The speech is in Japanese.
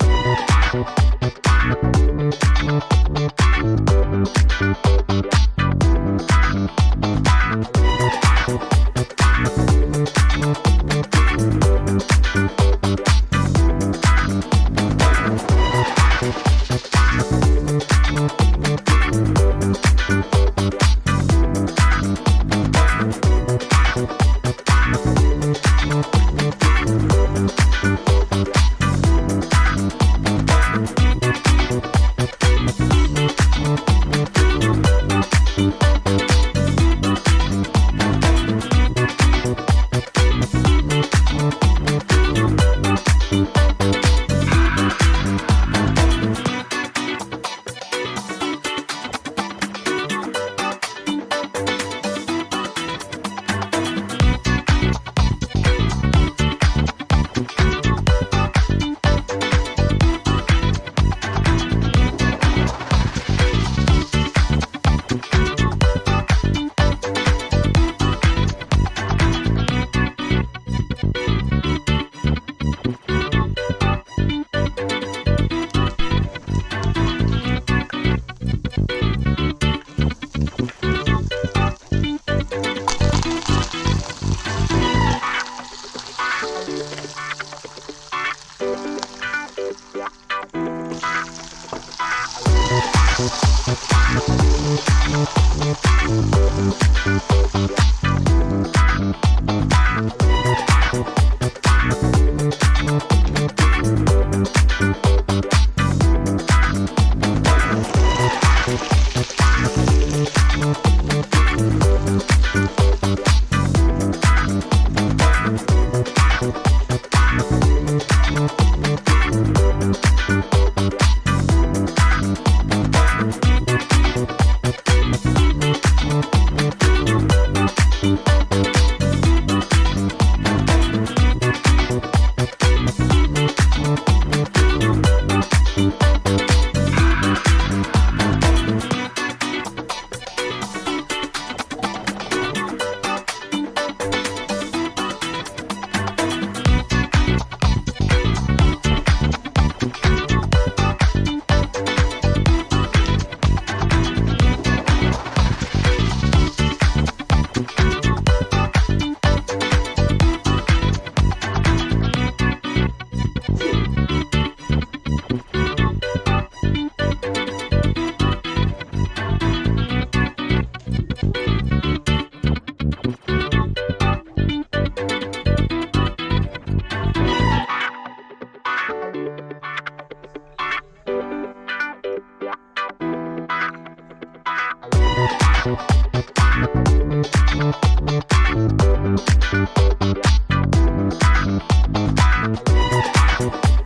We'll Thank